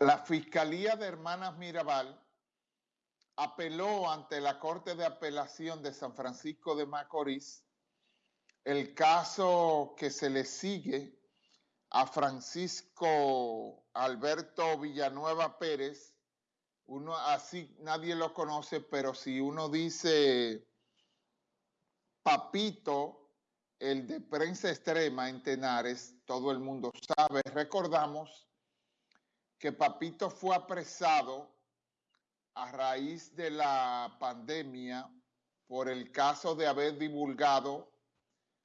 La Fiscalía de Hermanas Mirabal apeló ante la Corte de Apelación de San Francisco de Macorís el caso que se le sigue a Francisco Alberto Villanueva Pérez, uno así nadie lo conoce, pero si uno dice Papito, el de prensa extrema en Tenares, todo el mundo sabe. Recordamos que Papito fue apresado a raíz de la pandemia por el caso de haber divulgado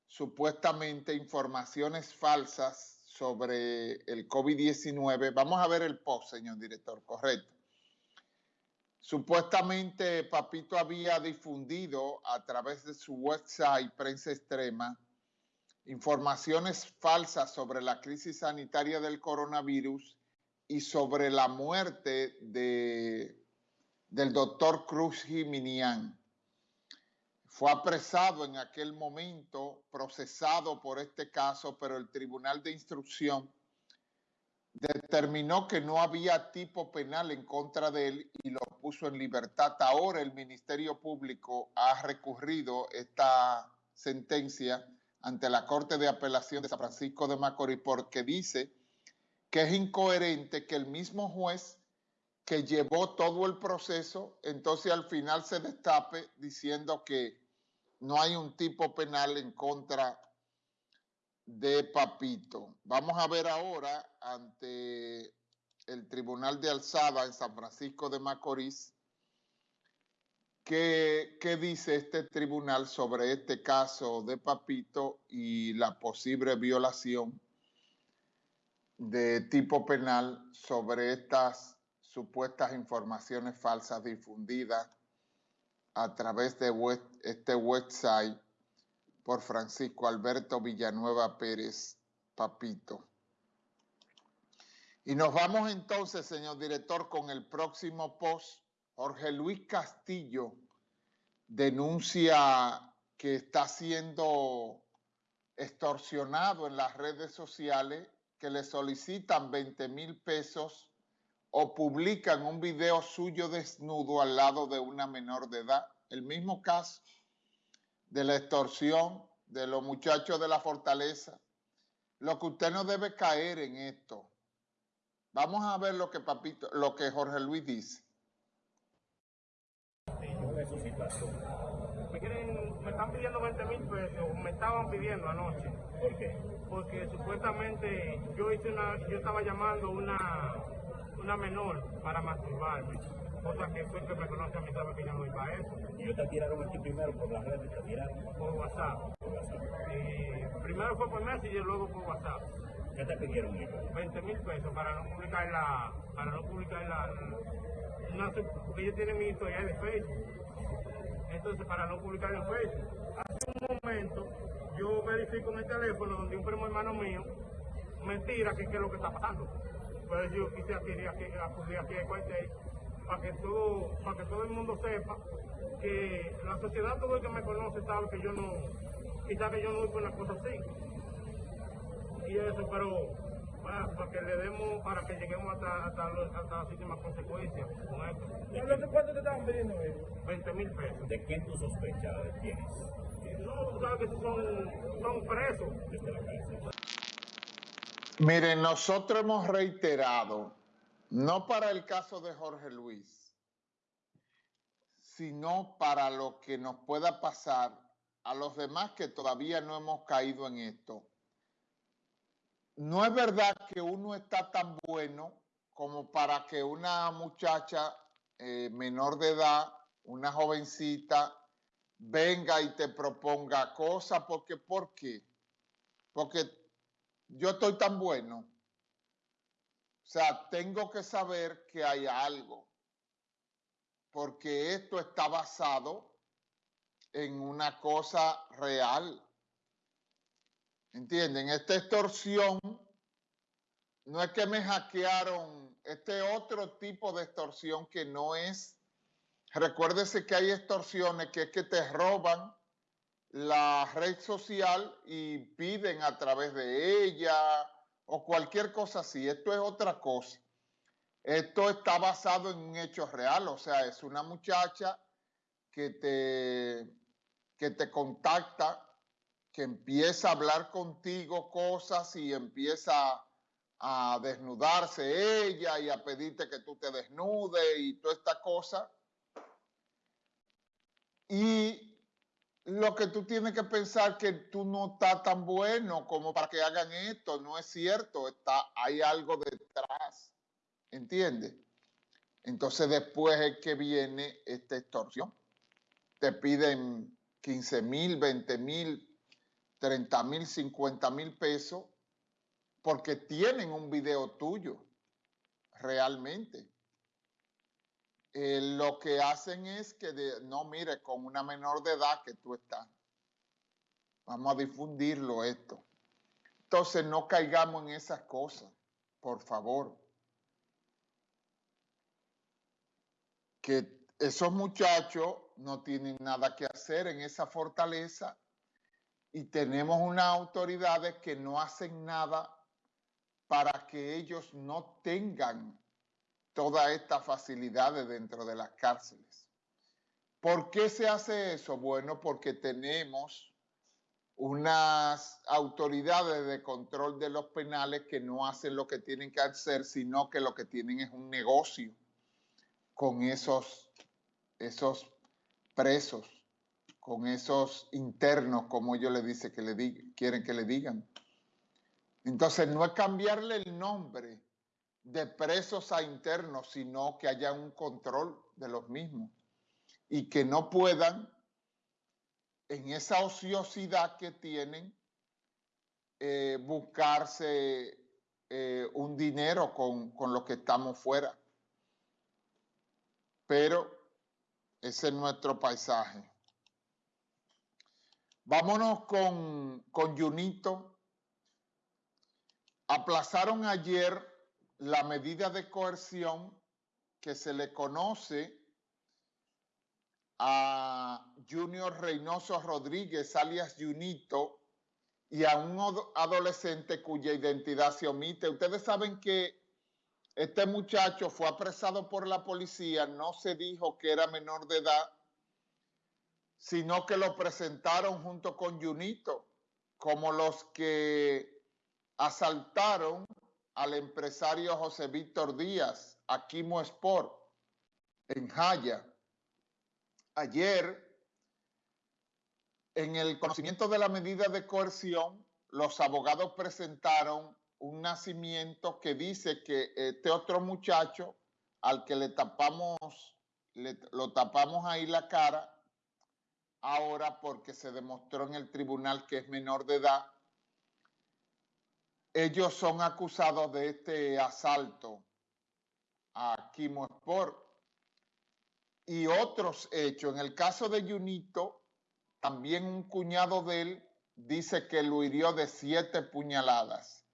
supuestamente informaciones falsas sobre el COVID-19. Vamos a ver el post, señor director, correcto. Supuestamente Papito había difundido a través de su website Prensa Extrema informaciones falsas sobre la crisis sanitaria del coronavirus y sobre la muerte de, del doctor Cruz Jiminián fue apresado en aquel momento, procesado por este caso, pero el Tribunal de Instrucción determinó que no había tipo penal en contra de él y lo puso en libertad. Ahora el Ministerio Público ha recurrido esta sentencia ante la Corte de Apelación de San Francisco de Macorís porque dice que es incoherente que el mismo juez que llevó todo el proceso, entonces al final se destape diciendo que no hay un tipo penal en contra de Papito. Vamos a ver ahora ante el Tribunal de Alzada en San Francisco de Macorís qué, qué dice este tribunal sobre este caso de Papito y la posible violación de tipo penal sobre estas supuestas informaciones falsas difundidas a través de este website por Francisco Alberto Villanueva Pérez Papito. Y nos vamos entonces, señor director, con el próximo post. Jorge Luis Castillo denuncia que está siendo extorsionado en las redes sociales, que le solicitan 20 mil pesos o publican un video suyo desnudo al lado de una menor de edad. El mismo caso de la extorsión de los muchachos de la fortaleza. Lo que usted no debe caer en esto. Vamos a ver lo que papito, lo que Jorge Luis dice. Me están pidiendo 20 mil pesos, me estaban pidiendo anoche. ¿Por qué? Porque supuestamente yo hice una, yo estaba llamando una una menor para masturbarme. Cosa que fue que me conoce a mí sabe que yo no voy para eso. ¿Y ellos te tiraron aquí primero por las redes? ¿Te tiraron? Por WhatsApp. Por WhatsApp. Y primero fue por Messenger y luego por WhatsApp. ¿Qué te pidieron ellos? 20 mil pesos para no publicar la... Para no publicar la... Una, porque ellos tienen mi historia de Facebook. Entonces, para no publicar en Facebook. Hace un momento, yo verifico en el teléfono donde un primo hermano mío me tira que es lo que está pasando. Por eso yo quise acudir aquí, acudir al cuartel para que todo, para que todo el mundo sepa que la sociedad, todo el que me conoce sabe que yo no, quizás que yo no voy por una cosa así. Y eso, pero para, que le demos, para que lleguemos hasta, hasta, las últimas consecuencias con esto. ¿Cuánto te estaban pidiendo 20 mil pesos. ¿De quién tú sospechas? ¿De quiénes? No, tú sabes que son, son presos. Desde la cárcel. Miren, nosotros hemos reiterado, no para el caso de Jorge Luis, sino para lo que nos pueda pasar a los demás que todavía no hemos caído en esto. No es verdad que uno está tan bueno como para que una muchacha eh, menor de edad, una jovencita, venga y te proponga cosas, porque ¿por qué? Porque yo estoy tan bueno. O sea, tengo que saber que hay algo, porque esto está basado en una cosa real. ¿Entienden? Esta extorsión no es que me hackearon, este otro tipo de extorsión que no es, recuérdese que hay extorsiones que es que te roban la red social y piden a través de ella o cualquier cosa así. Esto es otra cosa. Esto está basado en un hecho real, o sea, es una muchacha que te, que te contacta, que empieza a hablar contigo cosas y empieza a desnudarse ella y a pedirte que tú te desnudes y toda esta cosa. Y lo que tú tienes que pensar que tú no estás tan bueno como para que hagan esto, no es cierto, está, hay algo detrás, ¿entiendes? Entonces después es que viene esta extorsión. Te piden 15 mil, 20 mil, 30 mil, 50 mil pesos porque tienen un video tuyo, realmente. Eh, lo que hacen es que, no, mire, con una menor de edad que tú estás, vamos a difundirlo esto. Entonces no caigamos en esas cosas, por favor. Que esos muchachos no tienen nada que hacer en esa fortaleza y tenemos unas autoridades que no hacen nada para que ellos no tengan todas estas facilidades dentro de las cárceles. ¿Por qué se hace eso? Bueno, porque tenemos unas autoridades de control de los penales que no hacen lo que tienen que hacer, sino que lo que tienen es un negocio con esos, esos presos, con esos internos, como ellos le dicen que le quieren que le digan. Entonces, no es cambiarle el nombre de presos a internos, sino que haya un control de los mismos y que no puedan, en esa ociosidad que tienen, eh, buscarse eh, un dinero con, con lo que estamos fuera. Pero ese es nuestro paisaje. Vámonos con, con Junito Aplazaron ayer la medida de coerción que se le conoce a Junior Reynoso Rodríguez, alias Junito, y a un adolescente cuya identidad se omite. Ustedes saben que este muchacho fue apresado por la policía, no se dijo que era menor de edad, sino que lo presentaron junto con Junito, como los que asaltaron al empresario José Víctor Díaz, Aquimo Sport, en Jaya. Ayer, en el conocimiento de la medida de coerción, los abogados presentaron un nacimiento que dice que este otro muchacho, al que le tapamos, lo tapamos ahí la cara, ahora porque se demostró en el tribunal que es menor de edad, ellos son acusados de este asalto a Kimo Sport y otros hechos. En el caso de Junito, también un cuñado de él dice que lo hirió de siete puñaladas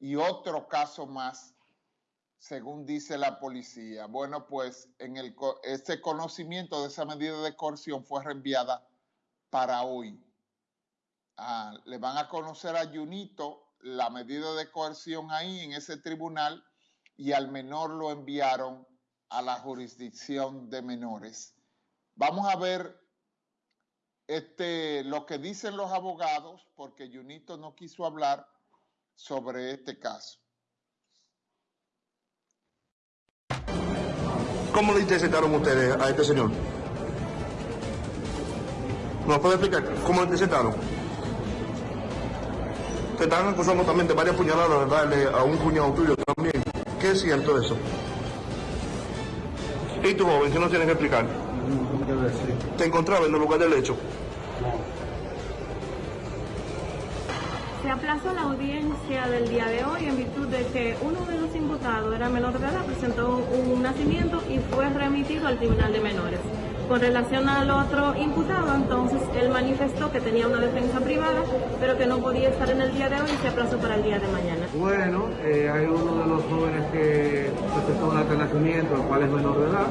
y otro caso más, según dice la policía. Bueno, pues en el, ese conocimiento de esa medida de coerción fue reenviada para hoy. Ah, le van a conocer a Junito la medida de coerción ahí en ese tribunal y al menor lo enviaron a la jurisdicción de menores. Vamos a ver este, lo que dicen los abogados, porque Junito no quiso hablar sobre este caso. ¿Cómo le interceptaron ustedes a este señor? ¿Nos puede explicar cómo le interceptaron? te están acusando también de varias puñaladas de darle a un cuñado tuyo también. ¿Qué es cierto eso? ¿Y tu joven, qué nos tienes que explicar? ¿Te encontraba en el lugar del hecho? Se aplazó la audiencia del día de hoy en virtud de que uno de los imputados era menor de edad, presentó un nacimiento y fue remitido al Tribunal de Menores. Con relación al otro imputado, entonces él manifestó que tenía una defensa privada, pero que no podía estar en el día de hoy y se aplazó para el día de mañana. Bueno, eh, hay uno de los jóvenes que presentó un acta de nacimiento, el cual es menor de edad.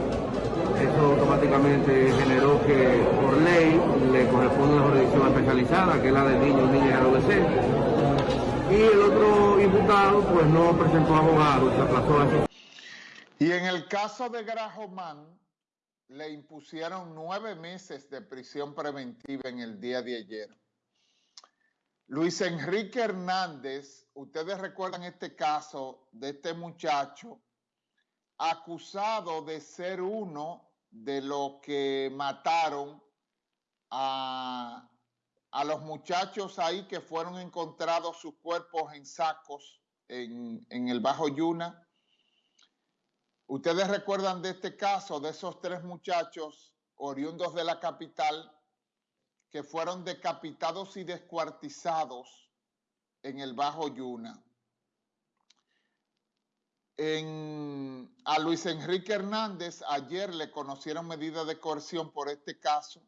Eso automáticamente generó que por ley le corresponde una jurisdicción especializada, que es la de niños, niñas y adolescentes. Y el otro imputado pues no presentó abogado, se aplazó a Y en el caso de Grajomán, le impusieron nueve meses de prisión preventiva en el día de ayer. Luis Enrique Hernández, ustedes recuerdan este caso de este muchacho acusado de ser uno de los que mataron a, a los muchachos ahí que fueron encontrados sus cuerpos en sacos en, en el Bajo Yuna. Ustedes recuerdan de este caso, de esos tres muchachos oriundos de la capital que fueron decapitados y descuartizados en el Bajo Yuna. A Luis Enrique Hernández ayer le conocieron medidas de coerción por este caso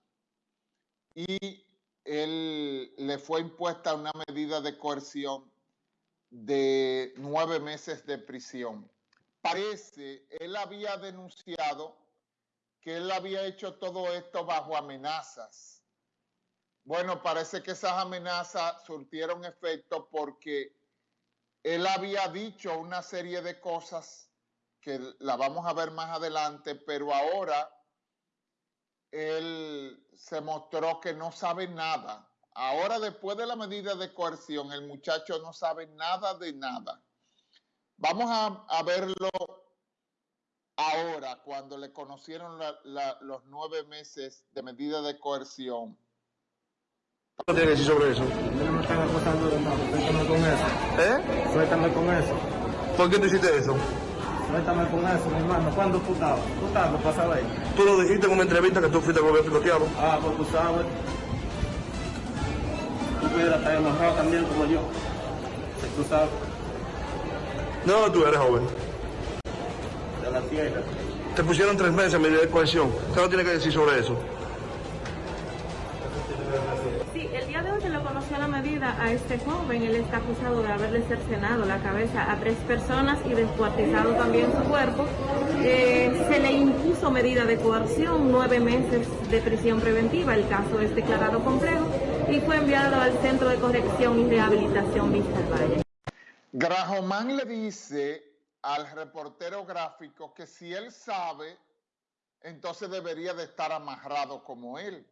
y él le fue impuesta una medida de coerción de nueve meses de prisión. Parece, él había denunciado que él había hecho todo esto bajo amenazas. Bueno, parece que esas amenazas surtieron efecto porque él había dicho una serie de cosas que la vamos a ver más adelante, pero ahora él se mostró que no sabe nada. Ahora, después de la medida de coerción, el muchacho no sabe nada de nada. Vamos a, a verlo ahora, cuando le conocieron la, la, los nueve meses de medida de coerción. ¿Qué tiene que decir sobre eso? No me están acusando de nada, suéltame con eso. ¿Eh? Suéltame con eso. ¿Por qué tú hiciste eso? Suéltame con eso, mi hermano. ¿Cuándo tú estabas? Tú estabas, pasaba ahí. Tú lo dijiste en una entrevista que tú fuiste con el piloteado. Ah, pues tú sabes. Tú pudieras estar enojado también como yo. Tú sabes, No, tú eres joven. de la tierra. Te pusieron tres meses en medida de coerción. ¿Qué no tiene que decir sobre eso? Sí, el día de hoy se le conoció la medida a este joven. Él está acusado de haberle cercenado la cabeza a tres personas y descuartizado también su cuerpo. Eh, se le impuso medida de coerción, nueve meses de prisión preventiva. El caso es declarado complejo y fue enviado al Centro de Corrección y Rehabilitación Vista al Valle. Grajomán le dice al reportero gráfico que si él sabe, entonces debería de estar amarrado como él.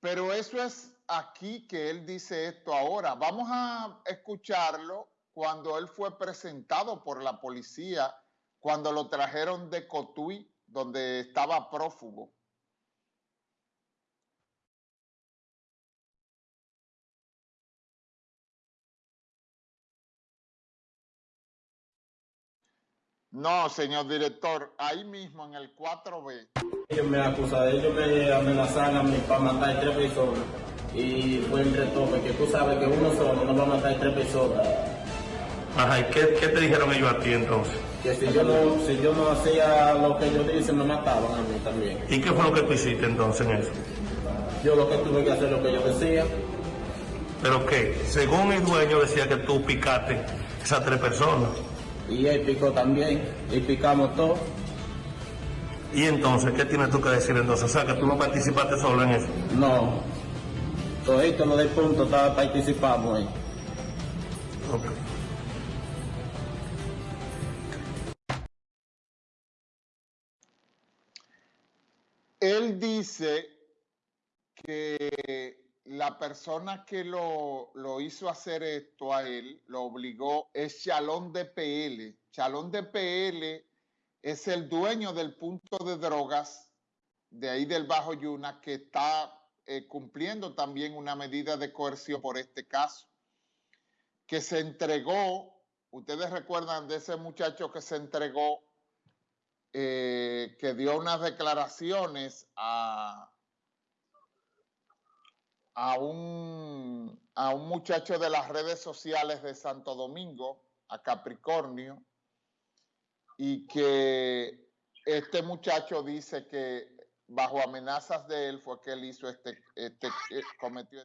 Pero eso es aquí que él dice esto ahora. Vamos a escucharlo cuando él fue presentado por la policía, cuando lo trajeron de Cotuí, donde estaba prófugo. No, señor director, ahí mismo en el 4B. Ellos me acusaron, ellos me amenazaron a mí para matar tres personas. Y fue entre tope, que tú sabes que uno solo no va a matar tres personas. Ajá, ¿y qué, qué te dijeron ellos a ti entonces? Que si yo no, si yo no hacía lo que ellos dicen, me mataban a mí también. ¿Y qué fue lo que tú hiciste entonces en eso? Yo lo que tuve que hacer lo que yo decía. ¿Pero qué? Según el dueño decía que tú picaste esas tres personas. Y él picó también, y picamos todos. ¿Y entonces qué tienes tú que decir entonces? O sea, que tú no participaste solo en eso. No. Todito lo del punto estaba participamos ahí. Ok. Él dice que la persona que lo, lo hizo hacer esto a él, lo obligó, es Chalón de PL. Chalón de PL es el dueño del punto de drogas de ahí del Bajo Yuna que está eh, cumpliendo también una medida de coerción por este caso, que se entregó, ustedes recuerdan de ese muchacho que se entregó, eh, que dio unas declaraciones a, a, un, a un muchacho de las redes sociales de Santo Domingo, a Capricornio, y que este muchacho dice que bajo amenazas de él fue que él hizo este, este eh, cometió